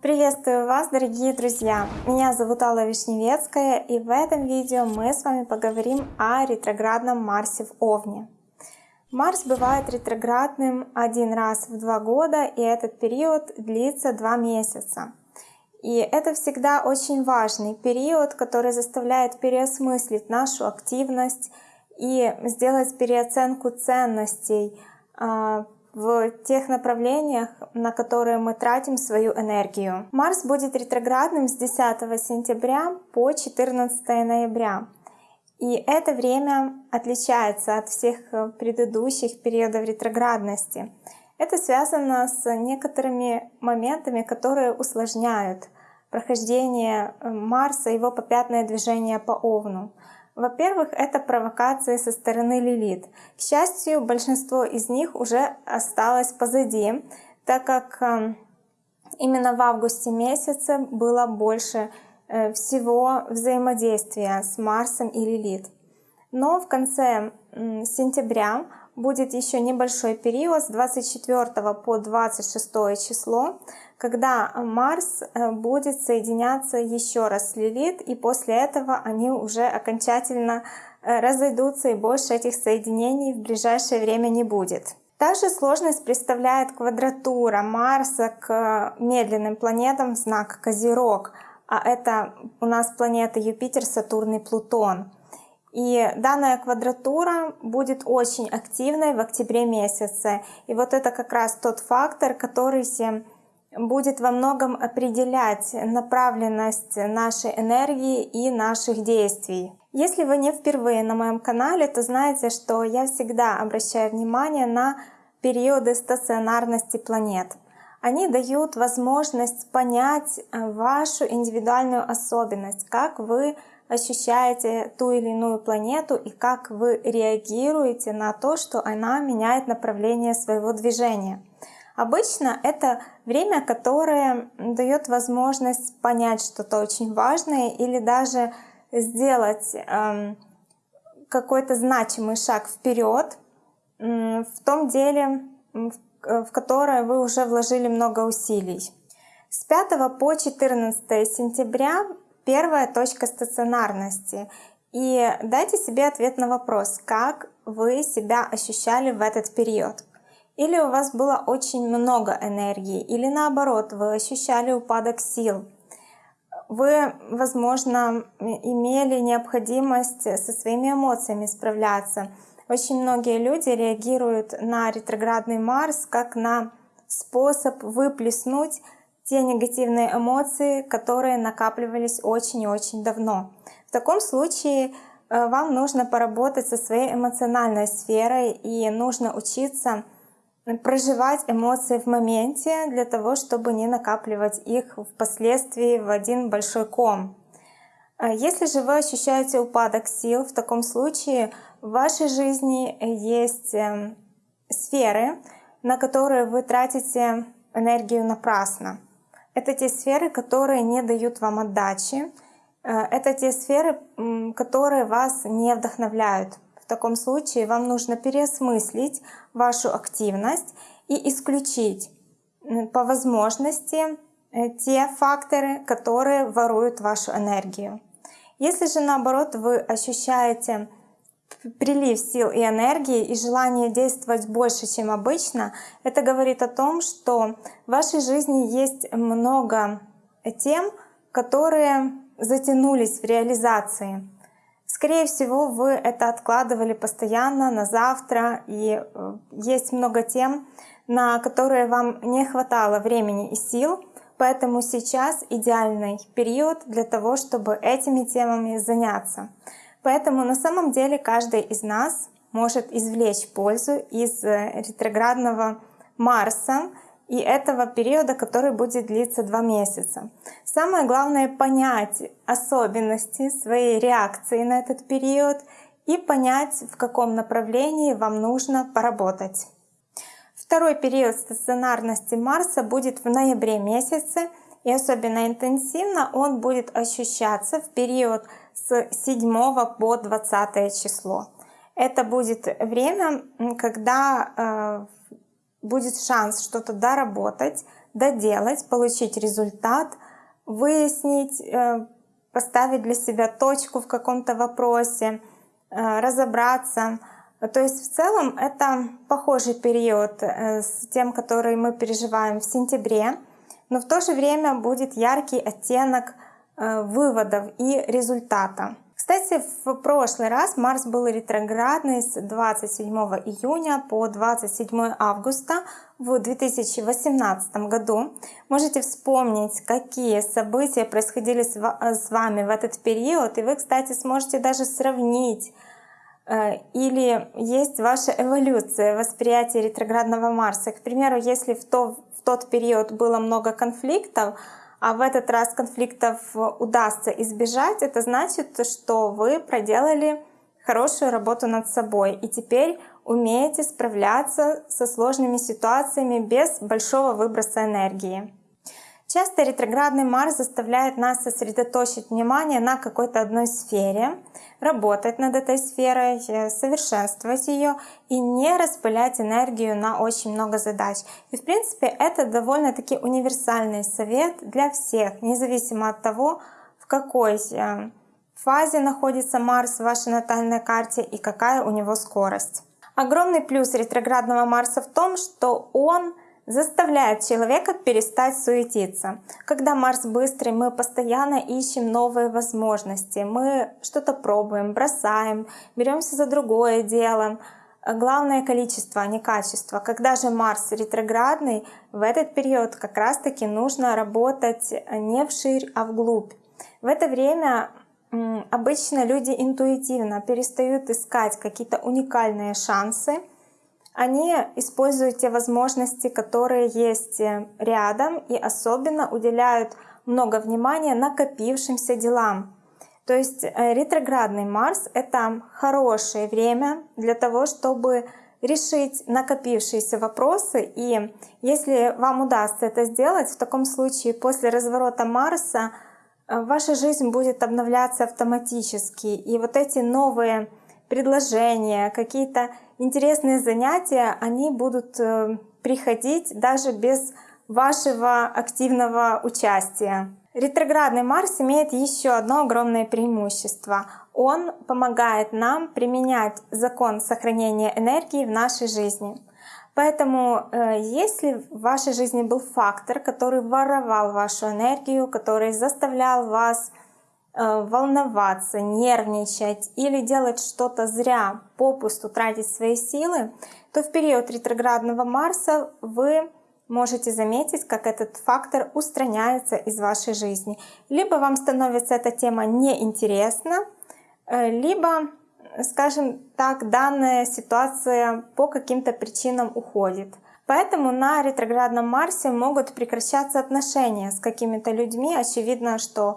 Приветствую вас, дорогие друзья! Меня зовут Алла Вишневецкая, и в этом видео мы с вами поговорим о ретроградном Марсе в Овне. Марс бывает ретроградным один раз в два года, и этот период длится два месяца. И это всегда очень важный период, который заставляет переосмыслить нашу активность и сделать переоценку ценностей а, в тех направлениях, на которые мы тратим свою энергию. Марс будет ретроградным с 10 сентября по 14 ноября. И это время отличается от всех предыдущих периодов ретроградности. Это связано с некоторыми моментами, которые усложняют прохождение э, Марса, его попятное движение по Овну. Во-первых, это провокации со стороны Лилит. К счастью, большинство из них уже осталось позади, так как э, именно в августе месяце было больше Э, всего взаимодействия с Марсом и Лилит. Но в конце сентября будет еще небольшой период с 24 по 26 число, когда Марс э, будет соединяться еще раз с Лилит, и после этого они уже окончательно э, разойдутся, и больше этих соединений в ближайшее время не будет. Также сложность представляет квадратура Марса к медленным планетам в знак Козерог — а это у нас планеты Юпитер, Сатурн и Плутон. И данная квадратура будет очень активной в октябре месяце. И вот это как раз тот фактор, который будет во многом определять направленность нашей энергии и наших действий. Если вы не впервые на моем канале, то знаете, что я всегда обращаю внимание на периоды стационарности планет. Они дают возможность понять э, вашу индивидуальную особенность, как вы ощущаете ту или иную планету и как вы реагируете на то, что она меняет направление своего движения. Обычно это время, которое дает возможность понять что-то очень важное или даже сделать эм, какой-то значимый шаг вперед в том деле, Э, в которое вы уже вложили много усилий. С 5 по 14 сентября первая точка стационарности. И дайте себе ответ на вопрос, как вы себя ощущали в этот период. Или у вас было очень много энергии, или наоборот, вы ощущали упадок сил. Вы, возможно, имели необходимость со своими эмоциями справляться, очень многие люди реагируют на ретроградный Марс как на способ выплеснуть те негативные эмоции, которые накапливались очень и очень давно. В таком случае э, вам нужно поработать со своей эмоциональной сферой и нужно учиться проживать эмоции в моменте для того, чтобы не накапливать их впоследствии в один большой ком. А если же вы ощущаете упадок сил, в таком случае в вашей жизни есть эм, сферы, на которые вы тратите энергию напрасно. Это те сферы, которые не дают вам отдачи. Э, это те сферы, которые вас не вдохновляют. В таком случае вам нужно переосмыслить вашу активность и исключить по возможности э, те факторы, которые воруют вашу энергию. Если же наоборот вы ощущаете прилив сил и энергии и желание действовать больше, чем обычно, это говорит о том, что в вашей жизни есть много тем, которые затянулись в реализации. Скорее всего, вы это откладывали постоянно на завтра, и э, есть много тем, на которые вам не хватало времени и сил, поэтому сейчас идеальный период для того, чтобы этими темами заняться. Поэтому на самом деле каждый из нас может извлечь пользу из э, ретроградного Марса и этого периода, который будет длиться два месяца. Самое главное понять особенности своей реакции на этот период и понять, в каком направлении вам нужно поработать. Второй период стационарности Марса будет в ноябре месяце, и особенно интенсивно он будет ощущаться в период с 7 по 20 число. Это будет время, когда э, будет шанс что-то доработать, доделать, получить результат, выяснить, э, поставить для себя точку в каком-то вопросе, э, разобраться. То есть в целом это похожий период э, с тем, который мы переживаем в сентябре, но в то же время будет яркий оттенок выводов и результата. Кстати, в прошлый раз Марс был ретроградный с 27 июня по 27 августа в 2018 году. Можете вспомнить, какие события происходили с вами в этот период, и вы, кстати, сможете даже сравнить Э, или есть ваша эволюция восприятия ретроградного Марса. К примеру, если в, то, в тот период было много конфликтов, а в этот раз конфликтов удастся избежать, это значит, что вы проделали хорошую работу над собой и теперь умеете справляться со сложными ситуациями без большого выброса энергии. Часто ретроградный Марс заставляет нас сосредоточить внимание на какой-то одной сфере, работать над этой сферой, э, совершенствовать ее и не распылять энергию на очень много задач. И в принципе это довольно-таки универсальный совет для всех, независимо от того, в какой э, фазе находится Марс в вашей натальной карте и какая у него скорость. Огромный плюс ретроградного Марса в том, что он заставляет человека перестать суетиться. Когда Марс быстрый, мы постоянно ищем новые возможности, мы что-то пробуем, бросаем, беремся за другое дело. Главное количество, а не качество. Когда же Марс ретроградный, в этот период как раз-таки нужно работать не вширь, а вглубь. В это время обычно люди интуитивно перестают искать какие-то уникальные шансы, они используют те возможности, которые есть э, рядом и особенно уделяют много внимания накопившимся делам. То есть э, ретроградный Марс — это хорошее время для того, чтобы решить накопившиеся вопросы. И если вам удастся это сделать, в таком случае после разворота Марса э, ваша жизнь будет обновляться автоматически. И вот эти новые предложения, какие-то интересные занятия, они будут э, приходить даже без вашего активного участия. Ретроградный Марс имеет еще одно огромное преимущество. Он помогает нам применять закон сохранения энергии в нашей жизни. Поэтому, э, если в вашей жизни был фактор, который воровал вашу энергию, который заставлял вас волноваться, нервничать или делать что-то зря, попусту тратить свои силы, то в период ретроградного Марса вы можете заметить, как этот фактор устраняется из вашей жизни. Либо вам становится эта тема неинтересна, э, либо, скажем так, данная ситуация по каким-то причинам уходит. Поэтому на ретроградном Марсе могут прекращаться отношения с какими-то людьми. Очевидно, что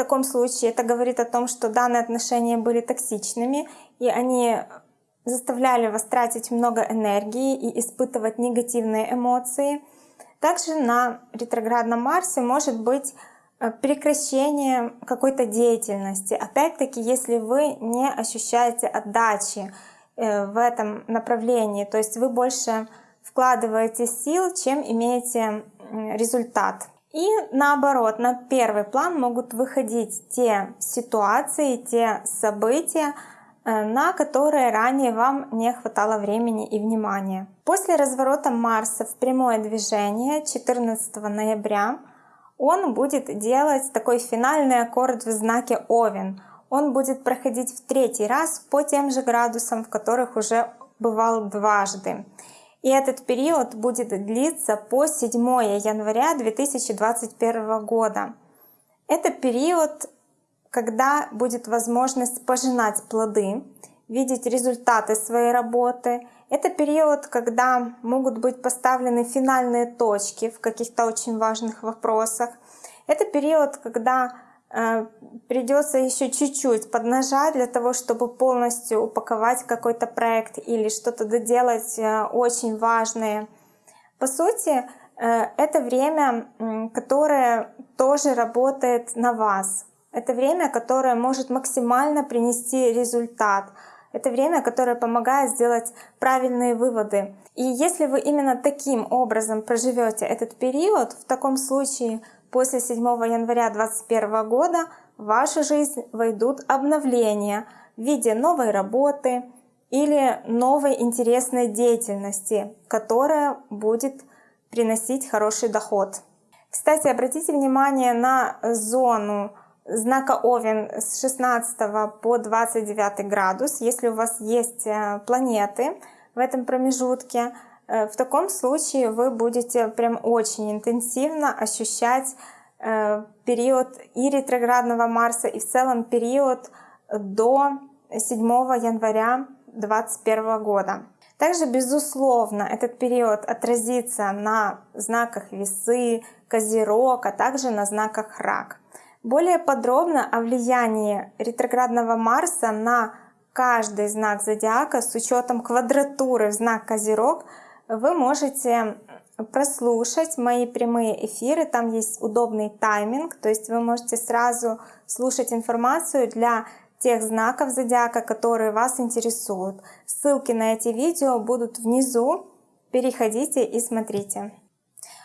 таком случае это говорит о том, что данные отношения были токсичными, и они заставляли вас тратить много энергии и испытывать негативные эмоции. Также на ретроградном Марсе может быть э, прекращение какой-то деятельности. Опять-таки, если вы не ощущаете отдачи э, в этом направлении, то есть вы больше вкладываете сил, чем имеете результат. И наоборот, на первый план могут выходить те ситуации, те события, э, на которые ранее вам не хватало времени и внимания. После разворота Марса в прямое движение 14 ноября он будет делать такой финальный аккорд в знаке Овен. Он будет проходить в третий раз по тем же градусам, в которых уже бывал дважды. И этот период будет длиться по 7 января 2021 года. Это период, когда будет возможность пожинать плоды, видеть результаты своей работы. Это период, когда могут быть поставлены финальные точки в каких-то очень важных вопросах. Это период, когда придется еще чуть-чуть поднажать для того, чтобы полностью упаковать какой-то проект или что-то доделать э, очень важное. По сути, э, это время, которое тоже работает на вас. Это время, которое может максимально принести результат. Это время, которое помогает сделать правильные выводы. И если вы именно таким образом проживете этот период, в таком случае после 7 января 2021 года в вашу жизнь войдут обновления в виде новой работы или новой интересной деятельности, которая будет приносить хороший доход. Кстати, обратите внимание на зону знака Овен с 16 по 29 градус. Если у вас есть э, планеты в этом промежутке, в таком случае вы будете прям очень интенсивно ощущать э, период и ретроградного Марса, и в целом период до 7 января 2021 года. Также, безусловно, этот период отразится на знаках Весы, Козерог, а также на знаках Рак. Более подробно о влиянии ретроградного Марса на каждый знак зодиака с учетом квадратуры в знак Козерог вы можете прослушать мои прямые эфиры. Там есть удобный тайминг, то есть вы можете сразу слушать информацию для тех знаков зодиака, которые вас интересуют. Ссылки на эти видео будут внизу. Переходите и смотрите.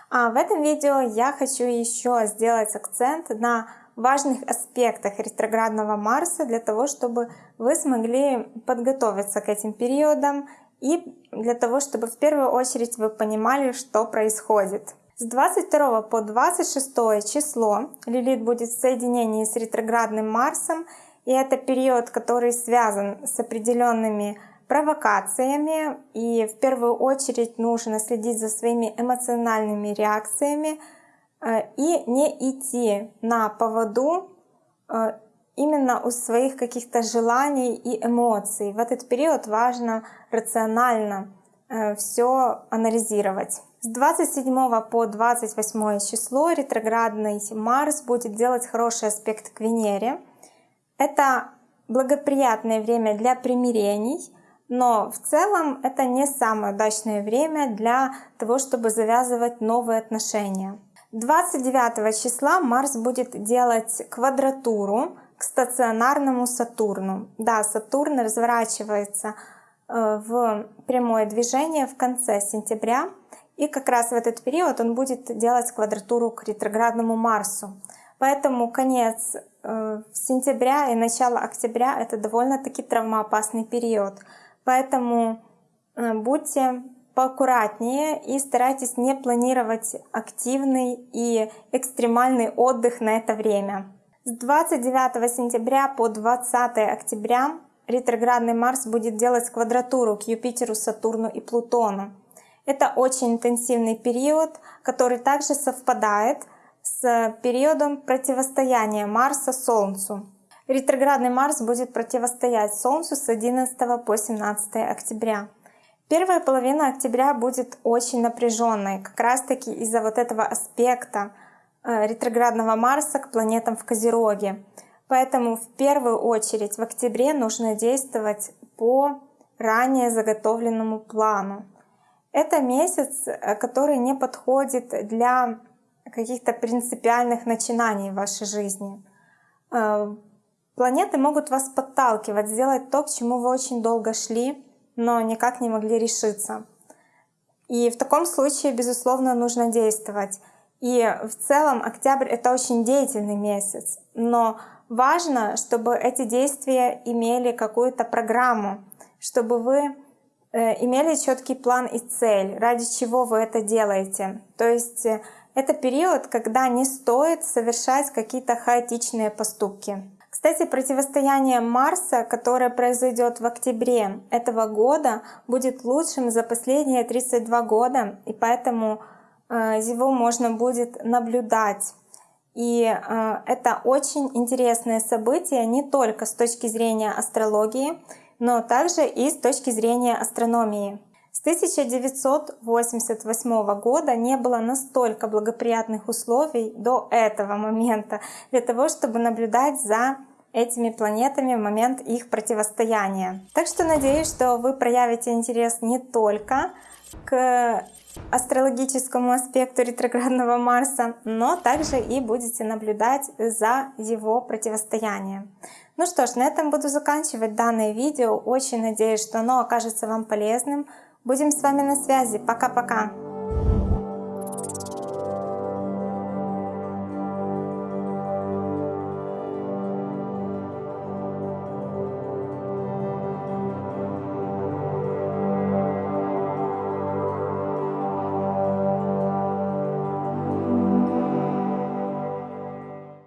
А в этом видео я хочу еще сделать акцент на важных аспектах ретроградного Марса для того, чтобы вы смогли подготовиться к этим периодам и для того, чтобы в первую очередь вы понимали, что происходит. С 22 по 26 число Лилит будет в соединении с ретроградным Марсом, и это период, который связан с определенными провокациями, и в первую очередь нужно следить за своими эмоциональными реакциями, Э, и не идти на поводу э, именно у своих каких-то желаний и эмоций. В этот период важно рационально э, все анализировать. С 27 по 28 число ретроградный Марс будет делать хороший аспект к Венере. Это благоприятное время для примирений, но в целом это не самое удачное время для того, чтобы завязывать новые отношения. 29 числа Марс будет делать квадратуру к стационарному Сатурну. Да, Сатурн разворачивается э, в прямое движение в конце сентября. И как раз в этот период он будет делать квадратуру к ретроградному Марсу. Поэтому конец э, сентября и начало октября это довольно-таки травмоопасный период. Поэтому э, будьте поаккуратнее и старайтесь не планировать активный и экстремальный отдых на это время. С 29 сентября по 20 октября ретроградный Марс будет делать квадратуру к Юпитеру, Сатурну и Плутону. Это очень интенсивный период, который также совпадает с периодом противостояния Марса Солнцу. Ретроградный Марс будет противостоять Солнцу с 11 по 17 октября. Первая половина октября будет очень напряженной, как раз таки из-за вот этого аспекта ретроградного Марса к планетам в Козероге. Поэтому в первую очередь в октябре нужно действовать по ранее заготовленному плану. Это месяц, э, который не подходит для каких-то принципиальных начинаний в вашей жизни. Э, планеты могут вас подталкивать сделать то, к чему вы очень долго шли, но никак не могли решиться. И в таком случае, безусловно, нужно действовать. И в целом октябрь — это очень деятельный месяц, но важно, чтобы эти действия имели какую-то программу, чтобы вы э, имели четкий план и цель, ради чего вы это делаете. То есть э, это период, когда не стоит совершать какие-то хаотичные поступки. Кстати, противостояние Марса, которое произойдет в октябре этого года, будет лучшим за последние 32 года, и поэтому его можно будет наблюдать. И э, это очень интересное событие не только с точки зрения астрологии, но также и с точки зрения астрономии. С 1988 года не было настолько благоприятных условий до этого момента для того, чтобы наблюдать за этими планетами в момент их противостояния. Так что надеюсь, что вы проявите интерес не только к астрологическому аспекту ретроградного Марса, но также и будете наблюдать за его противостоянием. Ну что ж, на этом буду заканчивать данное видео. Очень надеюсь, что оно окажется вам полезным. Будем с вами на связи. Пока-пока.